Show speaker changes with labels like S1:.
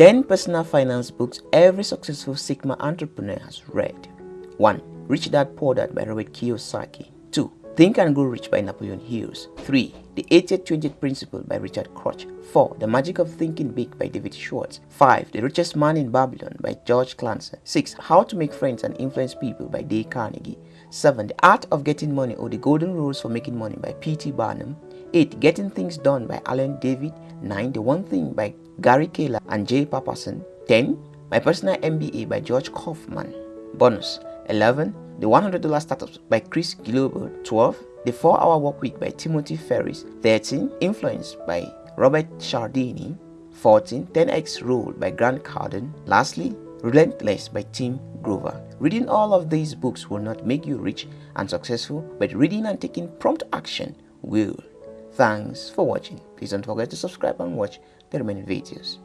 S1: 10 personal finance books every successful Sigma entrepreneur has read. 1. Rich Dad Poor Dad by Robert Kiyosaki. 2. Think and Grow Rich by Napoleon Hills. 3. The 80th Principle by Richard Koch. 4. The Magic of Thinking Big by David Schwartz. 5. The Richest Man in Babylon by George Clancy. 6. How to Make Friends and Influence People by Dale Carnegie. 7. The Art of Getting Money or The Golden Rules for Making Money by P.T. Barnum. 8. Getting Things Done by Alan David. 9. The One Thing by Gary Keller and Jay Papasan. 10. My Personal MBA by George Kaufman. Bonus 11. The $100 Startups by Chris Guillebeau. 12. The 4-Hour Work Week by Timothy Ferriss. 13. Influence by Robert Cialdini. 14. 10x Rule by Grant Cardone. Lastly, Relentless by Tim Grover. Reading all of these books will not make you rich and successful, but reading and taking prompt action will. Thanks for watching. Please don't forget to subscribe and watch the remaining videos.